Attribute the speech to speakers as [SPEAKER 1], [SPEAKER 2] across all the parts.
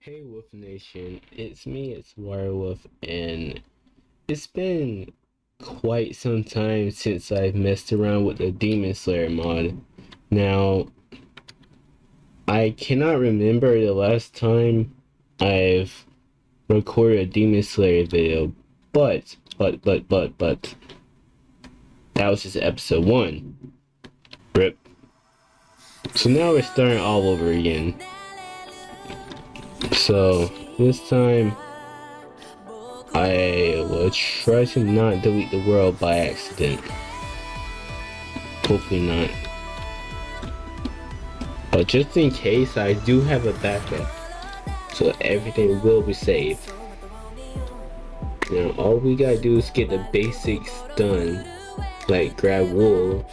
[SPEAKER 1] Hey Wolf Nation, it's me, it's Wirewolf, and it's been quite some time since I've messed around with the Demon Slayer mod. Now, I cannot remember the last time I've recorded a Demon Slayer video, but, but, but, but, but, that was just episode 1. Rip. So now we're starting all over again. So this time I will try to not delete the world by accident. Hopefully not. But just in case I do have a backup. So everything will be saved. Now all we gotta do is get the basics done. Like grab wool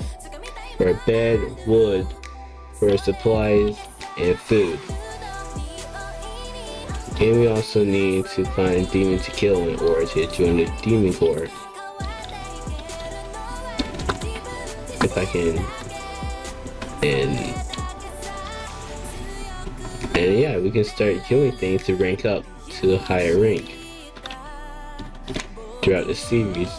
[SPEAKER 1] for bed, wood for supplies, and food. And we also need to find demon to kill in order to join the demon corps. If I can. And and yeah, we can start killing things to rank up to a higher rank throughout the series.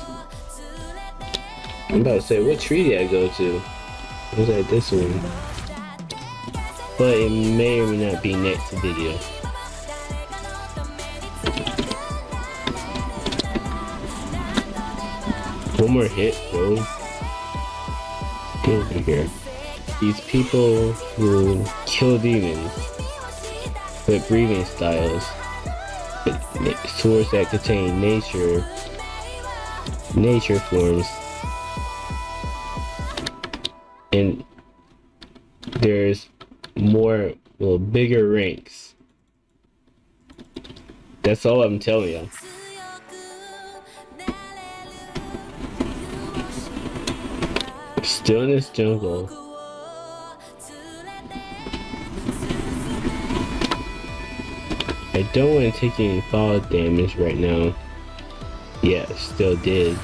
[SPEAKER 1] I'm about to say, what tree did I go to? Was that this one? But it may or may not be next video. One more hit, bro. Get. These people who kill demons with breathing styles, with swords that contain nature, nature forms, and there's more, well, bigger ranks. That's all I'm telling you. Still in this jungle. I don't want to take any fall damage right now. Yeah, still did.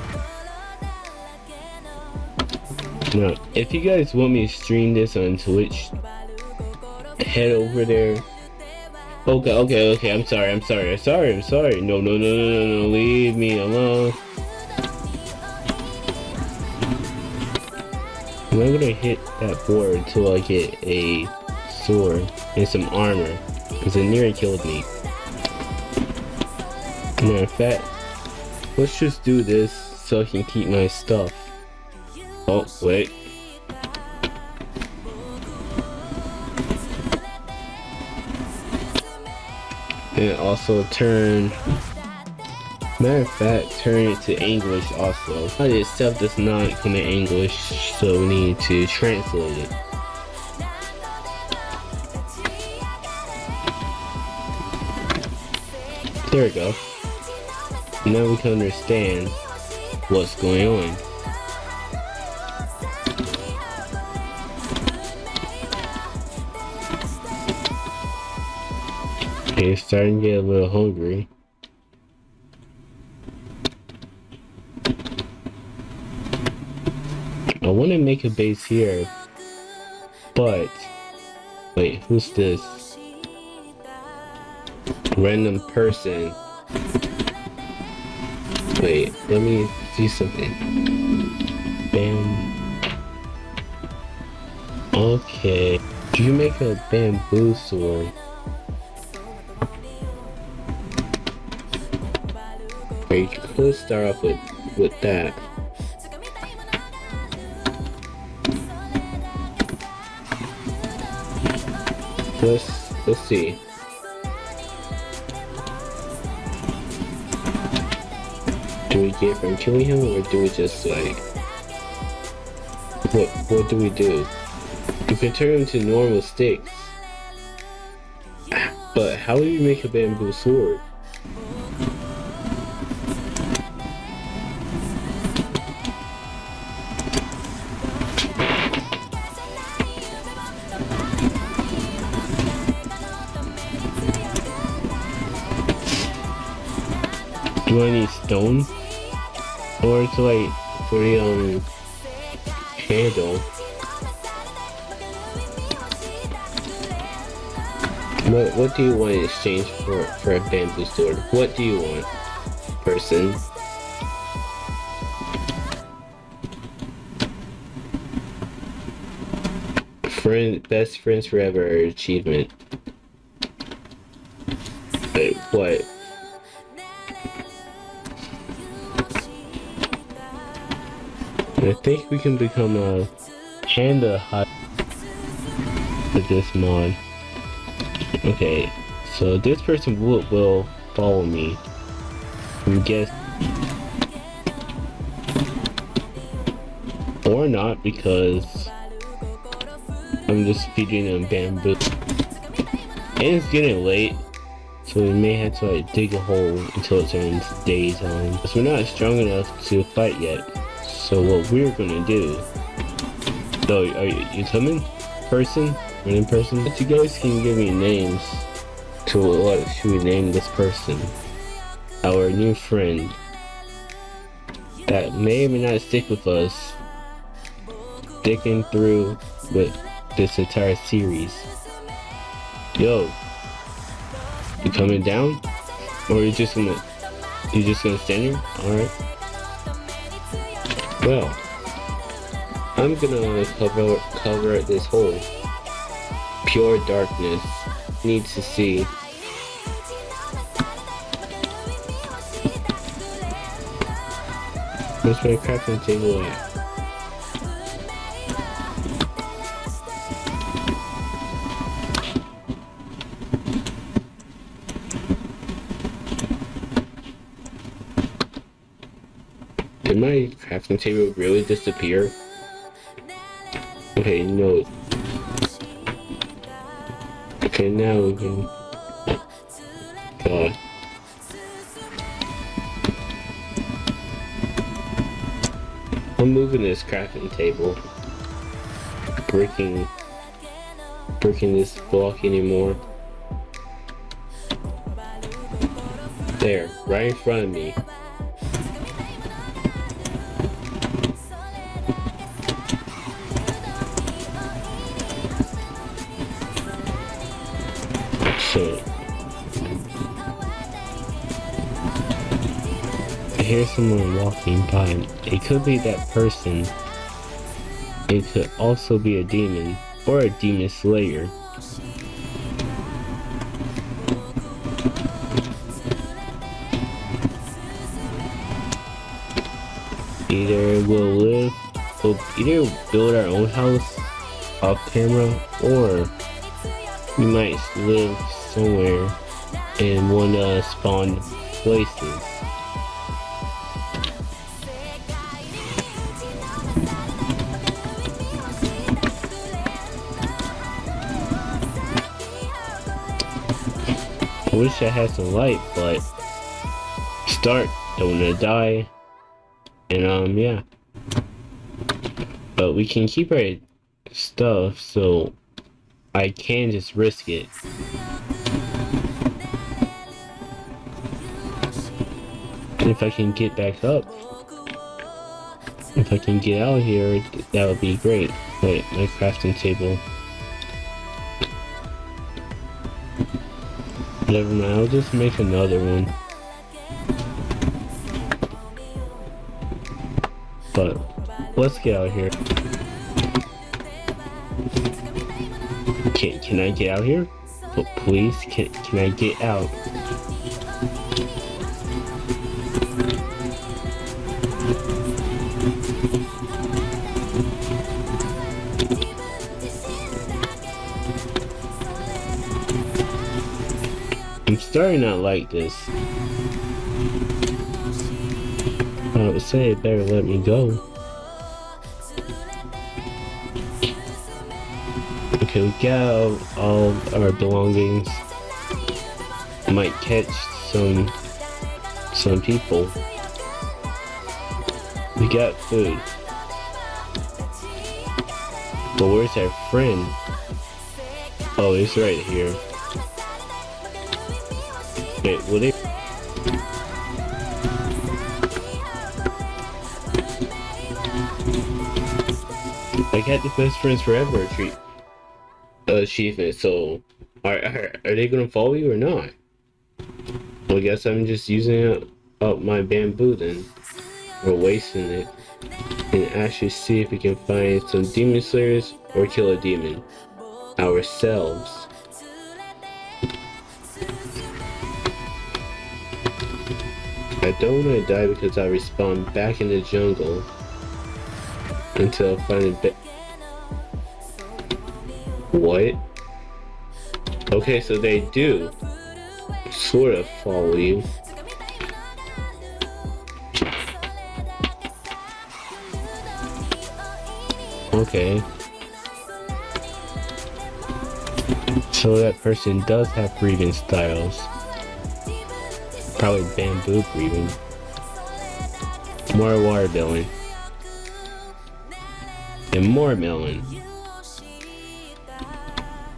[SPEAKER 1] Now, if you guys want me to stream this on Twitch, head over there. Okay, okay, okay, I'm sorry, I'm sorry, I'm sorry, I'm sorry. No, no, no, no, no, no, leave me alone. I'm gonna hit that board until I get a sword and some armor. Because it nearly killed me. Matter of fact, let's just do this so I can keep my stuff. Oh, wait. And also turn Matter of fact, turn it to English also. But itself does not come in English, so we need to translate it. There we go. Now we can understand what's going on. Okay, starting to get a little hungry. Want to make a base here, but wait, who's this? Random person. Wait, let me see something. Bam. Okay. Do you make a bamboo sword? Or you could start off with with that. Let's let's see. Do we get from killing him or do we just like what what do we do? You can turn him to normal sticks. But how do you make a bamboo sword? Do I need stone? Or it's like for um handle? What what do you want in exchange for for a bamboo sword? What do you want, person? Friend, best friends forever achievement. I think we can become uh, a panda hut with this mod. Okay, so this person will, will follow me. I guess. Or not, because I'm just feeding them bamboo. And it's getting late, so we may have to like dig a hole until it turns daytime. Because we're not strong enough to fight yet. So what we're gonna do... So, are you, you coming? Person? in person. But you guys can give me names to what should we name this person? Our new friend that may or may not stick with us sticking through with this entire series. Yo, you coming down? Or you just gonna you just gonna stand here? Alright. Well, I'm gonna cover cover this hole pure darkness needs to see. Where's my crafting table at? Did my crafting table really disappear? Okay, no. Okay, now we can... God. I'm moving this crafting table. Breaking... Breaking this block anymore. There, right in front of me. Someone walking by. It could be that person. It could also be a demon or a demon slayer. Either we'll live, we'll either build our own house off camera or we might live somewhere in one of spawn places. Wish I had some light, but start, don't wanna die. And um, yeah. But we can keep our stuff, so I can just risk it. If I can get back up, if I can get out of here, that would be great. Wait, my crafting table. Never mind, I'll just make another one. But, let's get out of here. Can, can I get out here? But please, can, can I get out? Starting out like this. I would say it better let me go. Okay, we got all our belongings. Might catch some some people. We got food. But where's our friend? Oh, he's right here. Wait, will it? I got the best friends forever treat uh, achievement, so Are, are, are they gonna follow you or not? Well, I guess I'm just using up my bamboo then. Or wasting it. And actually see if we can find some demon slayers or kill a demon. Ourselves. I don't want to die because I respawn back in the jungle until I find a bit. What? Okay, so they do sort of follow you. Okay. So that person does have breathing styles. Probably bamboo breathing. More watermelon. And more melon.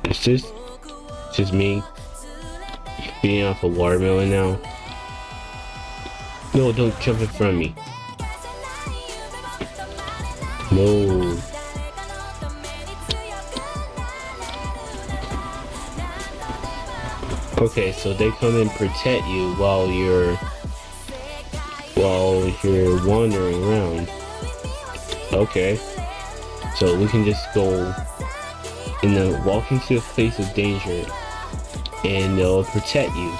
[SPEAKER 1] It's just, just me being off a watermelon now. No, don't jump in front of me. No. Okay, so they come and protect you while you're while you're wandering around. Okay. So we can just go in the walk into a place of danger and they'll protect you.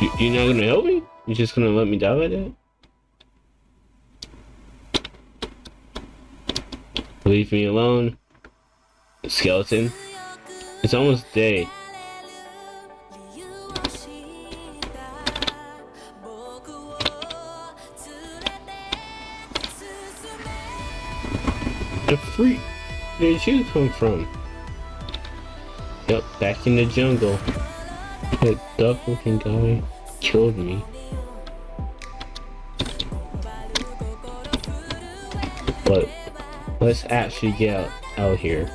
[SPEAKER 1] you you're not gonna help me? You're just gonna let me die like that? Leave me alone. Skeleton. It's almost day. Did you come from? Yep, back in the jungle. That duck looking guy killed me. But let's actually get out, out here.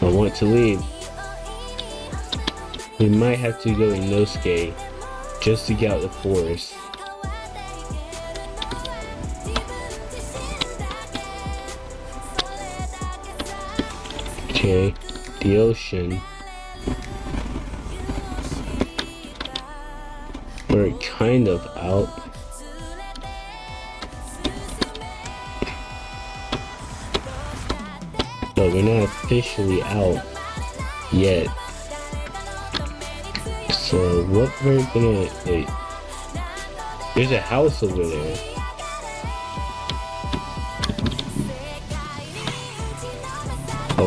[SPEAKER 1] I want to leave. We might have to go Inosuke just to get out the forest. Okay, the ocean. We're kind of out. But we're not officially out yet. So what we're gonna wait. There's a house over there.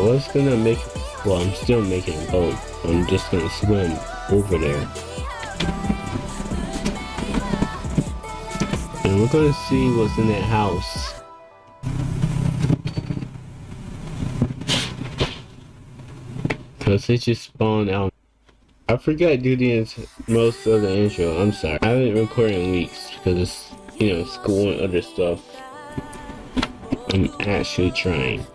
[SPEAKER 1] Was gonna make, well, I'm still making a boat. I'm just gonna swim over there. And we're gonna see what's in that house. Cause it just spawned out. I forgot to do the most of the intro. I'm sorry. I haven't recorded in weeks because it's, you know, school and other stuff. I'm actually trying.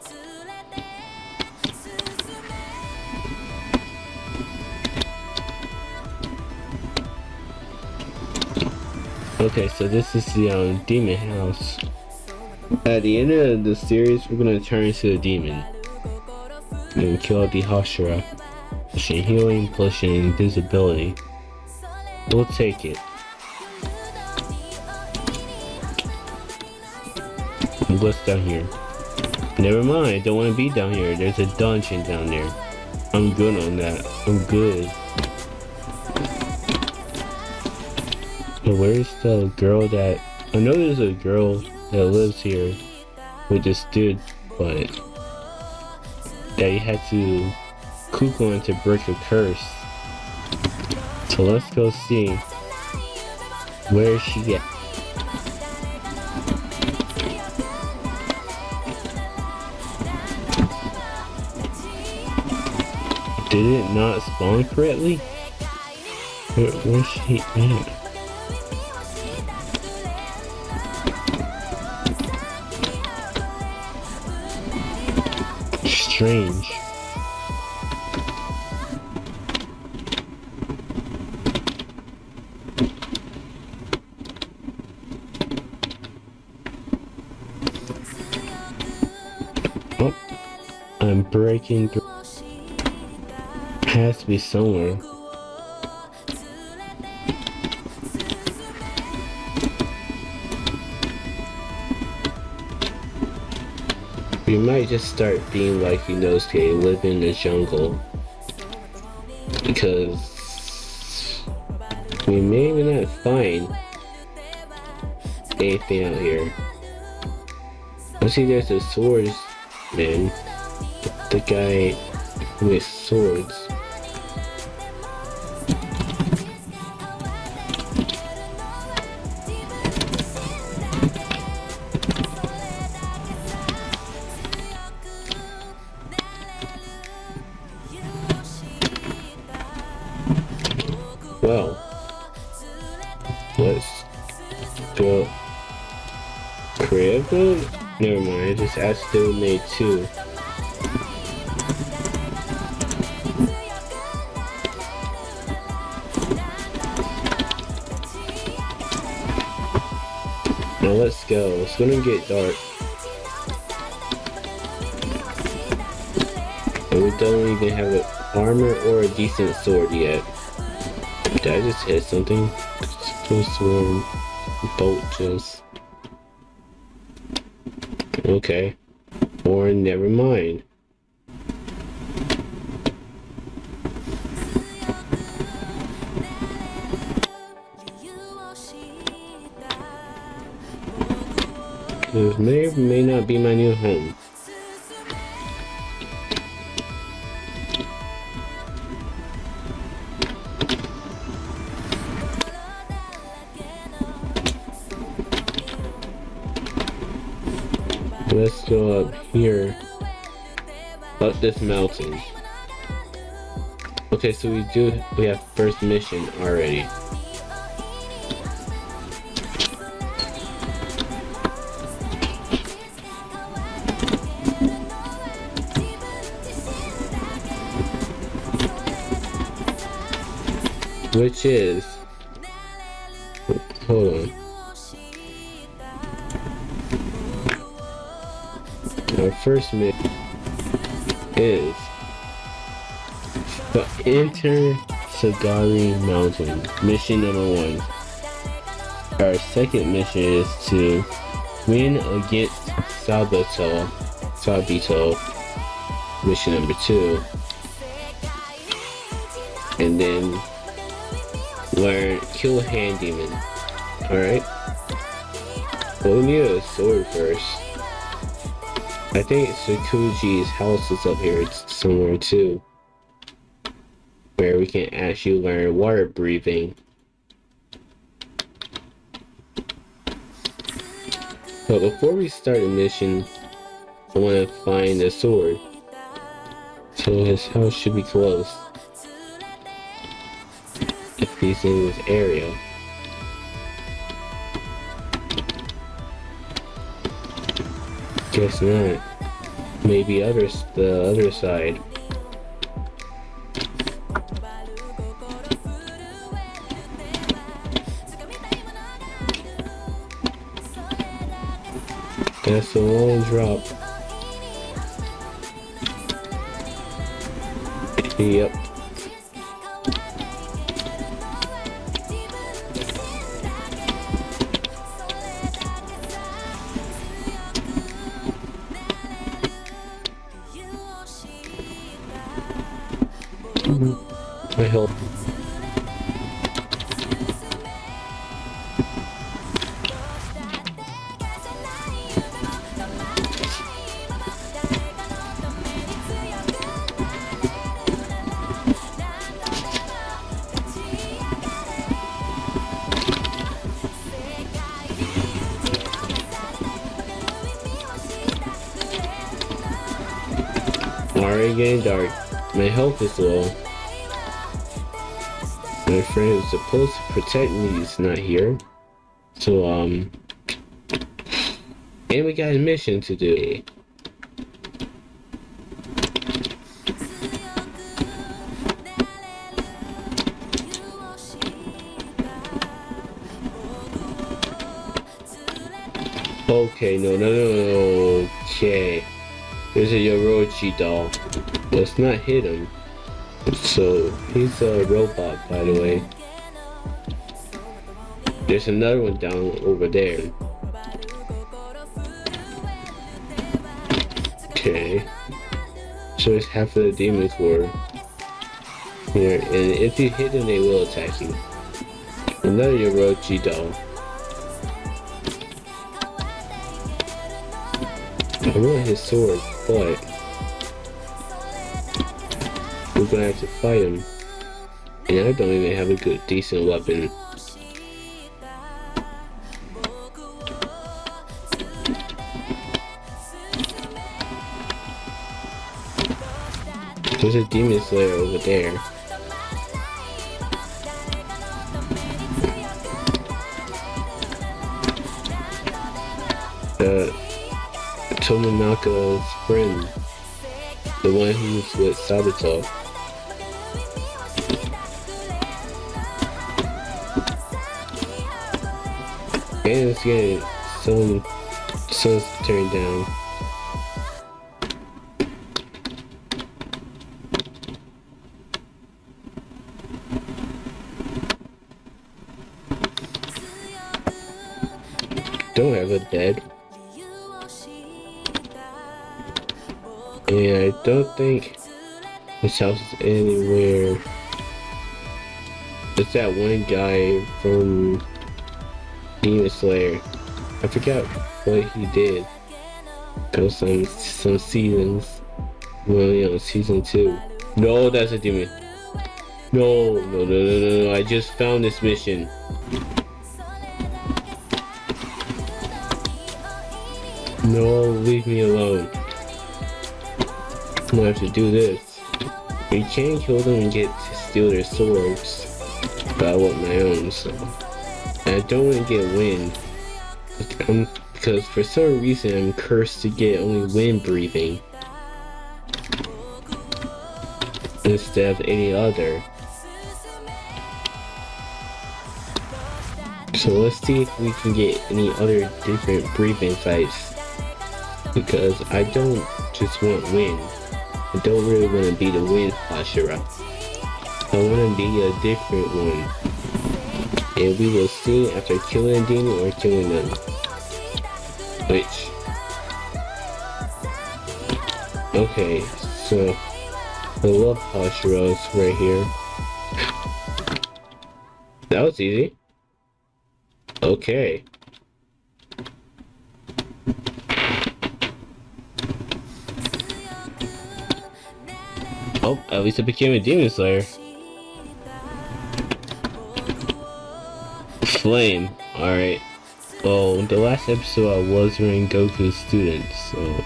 [SPEAKER 1] Okay, so this is the um, demon house. At the end of the series, we're gonna turn into a demon. And kill the Hashira. Pushing healing, pushing invisibility. We'll take it. What's down here? Never mind, I don't want to be down here. There's a dungeon down there. I'm good on that. I'm good. Where's the girl that... I know there's a girl that lives here with this dude, but... That you had to cook on to break a curse. So let's go see where she at. Did it not spawn correctly? Where, where's she at? Strange. Oh, I'm breaking through. has to be somewhere. We might just start being like Inosuke, live in the jungle. Because we may not find anything out here. I see there's a swords man. The guy with swords. Never mind, I just accidentally made two. Now let's go. It's gonna get dark. And we don't even have an armor or a decent sword yet. Did I just hit something? Supposed to bolt just. Okay. Or never mind. This may or may not be my new home. Go up here. Up this mountain. Okay, so we do, we have first mission already. Which is, hold on. Our first mission is the Enter Sagiri Mountain, mission number one. Our second mission is to win against Sabato, Sabito, mission number two. And then learn kill hand demon. Alright. Well, we need a sword first. I think Sakonji's house is up here it's somewhere too. Where we can actually learn water breathing. But before we start the mission, I want to find a sword. So his house should be close. If he's in this area. Guess not. Maybe others the other side. That's a long drop. Yep. Already getting dark. My health is low. My friend who's supposed to protect me is not here. So, um... And we got a mission to do. Okay, no, no, no, no, okay. There's a Yoriichi doll. Let's not hit him. So he's a robot, by the way. There's another one down over there. Okay. So it's half of the demons were here, and if you hit them, they will attack you. Another Yoriichi doll. I want his sword, but we're gonna have to fight him. And I don't even have a good, decent weapon. There's a demon slayer over there. Uh, Tomonaka's friend. The one who's with Sabato. And it's getting some sun's turned down. Don't have a dead. Don't think this house is anywhere. It's that one guy from Demon Slayer. I forgot what he did. Cause some some seasons. Well, know, season two. No, that's a demon. No, no, no, no, no, no. I just found this mission. No, leave me alone. Gonna have to do this. We can kill them and get to steal their swords. But I want my own, so. I don't want to get wind. I'm, because for some reason I'm cursed to get only wind breathing. Instead of any other. So let's see if we can get any other different breathing types. Because I don't just want wind. I don't really want to be the wind Hashira. I want to be a different one. And we will see after killing demon or killing them. Which... Okay, so... I love Hashiras right here. That was easy. Okay. Oh, at least I became a Demon Slayer. Flame. Alright. Well, the last episode I was wearing Goku's student, so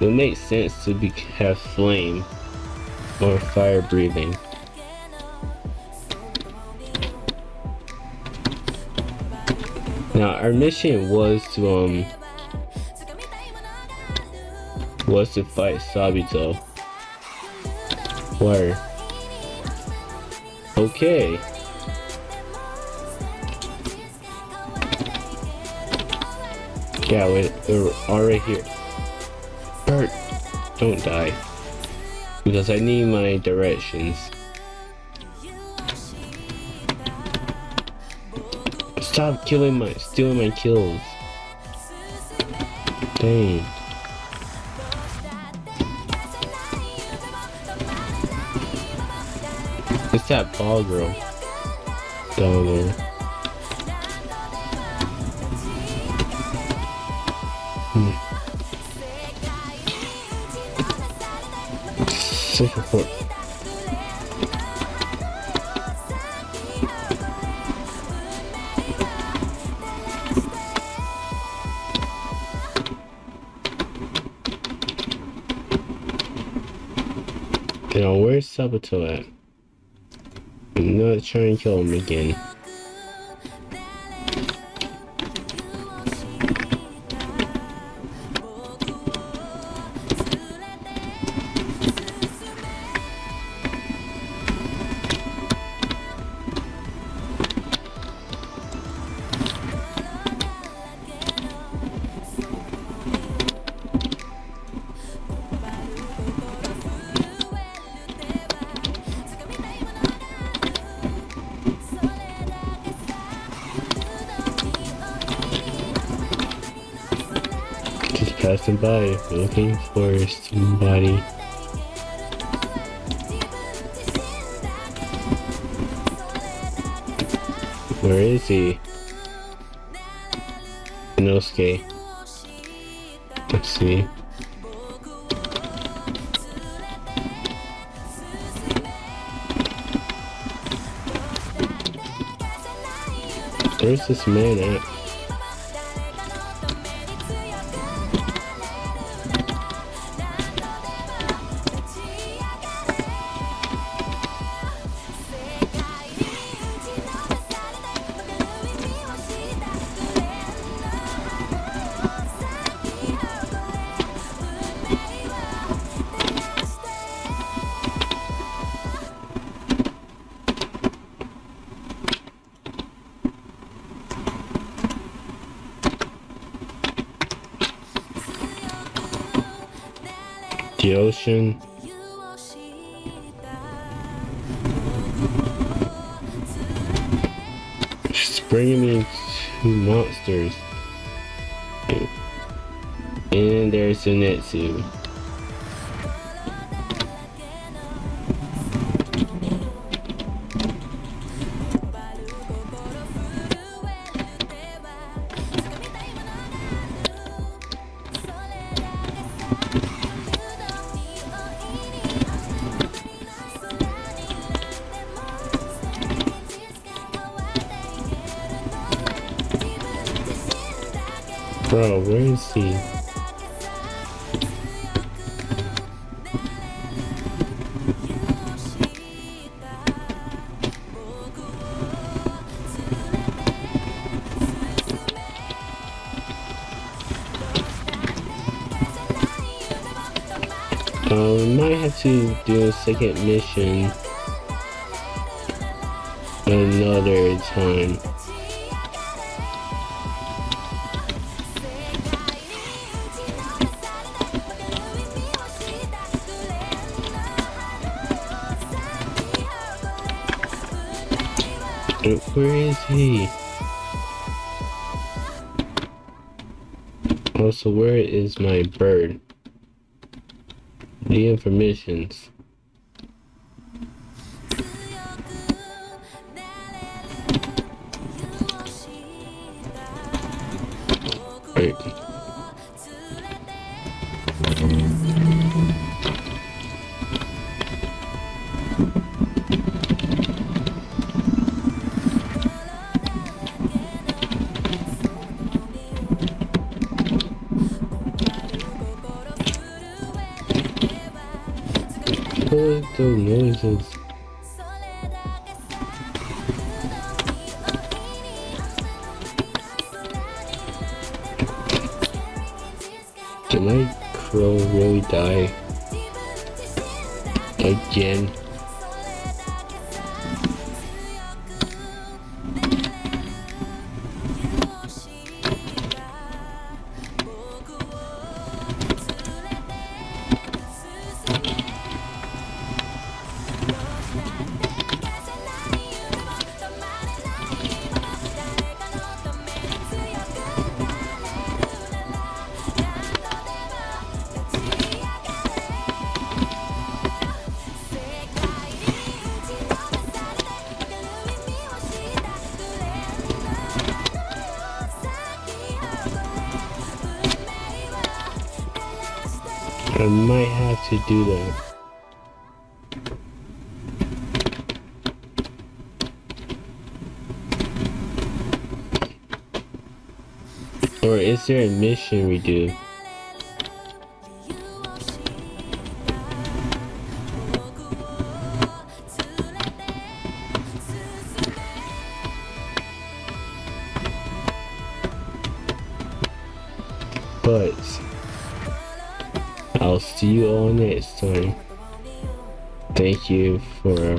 [SPEAKER 1] it makes sense to be have flame or fire breathing. Now our mission was to um was to fight Sabito. Okay. Yeah, wait, we're already here. Bert, don't die. Because I need my directions. Stop killing my, stealing my kills. Dang. It's that ball girl down there. Hmm. Second foot. Now, where's Sabato at? Not trying to kill him again. Passing by looking for somebody. Where is he? Inosuke. Let's see. Where's this man at? The ocean. She's bringing me two monsters. And there's Zenitsu. Second mission another time. Oh, where is he? Also, where is my bird? The informations. Did crow really die? Again? Do that. Or is there a mission we do? But I'll see you all next time. Thank you for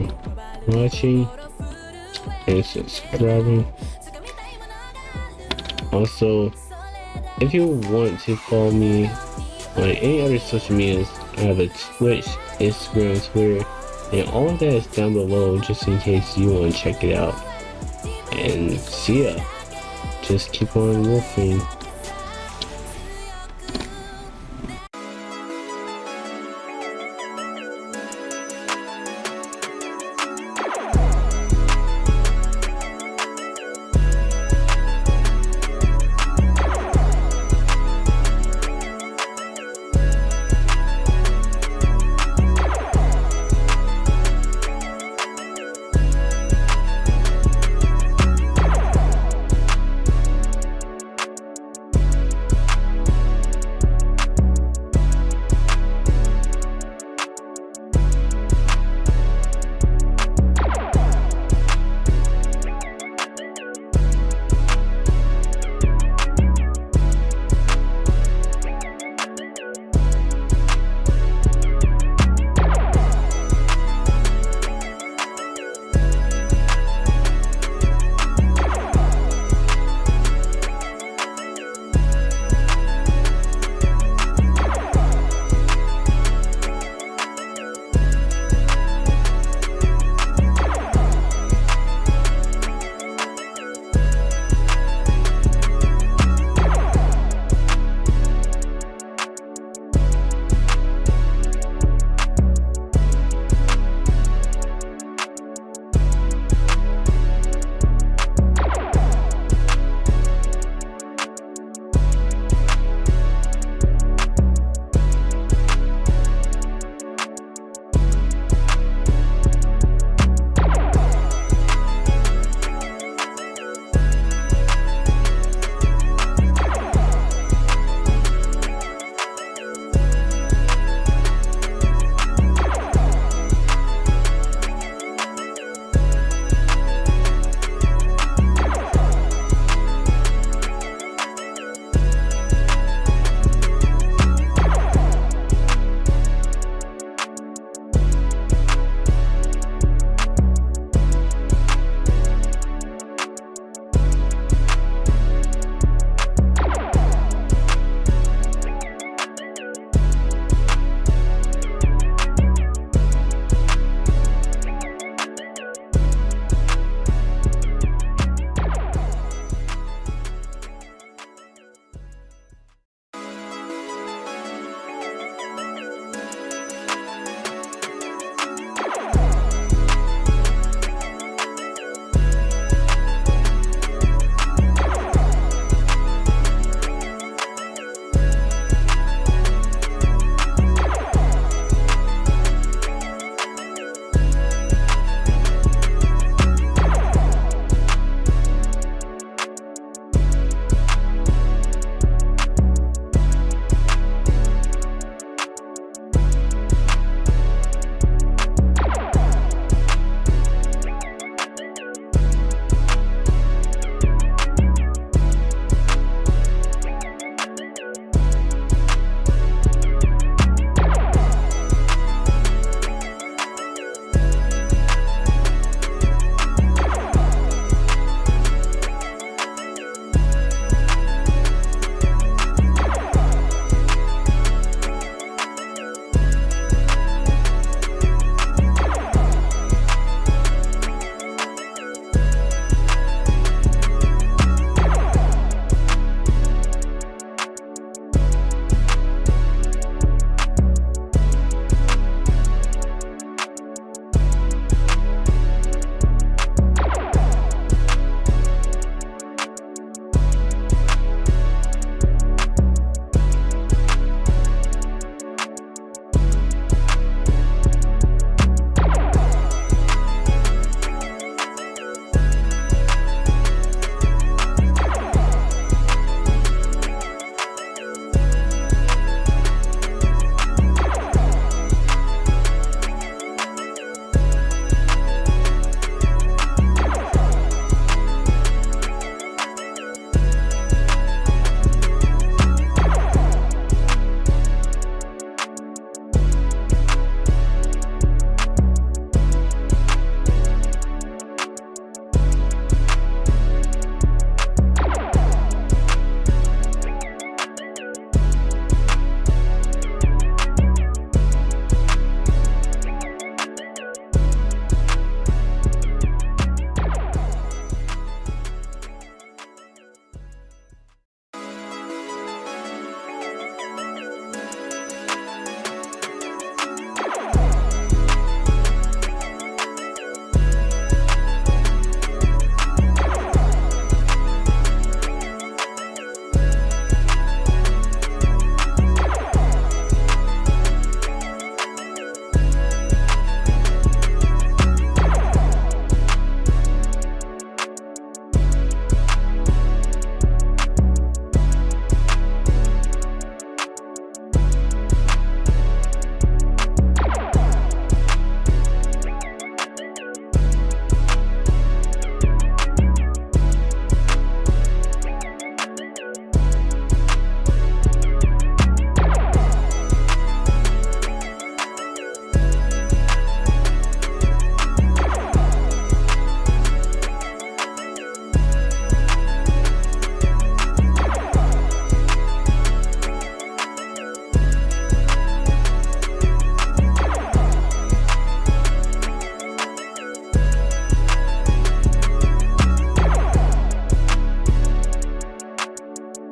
[SPEAKER 1] watching and subscribing. Also, if you want to follow me on any other social medias, I have a Twitch, Instagram, Twitter, and all of that is down below just in case you want to check it out. And see ya. Just keep on wolfing.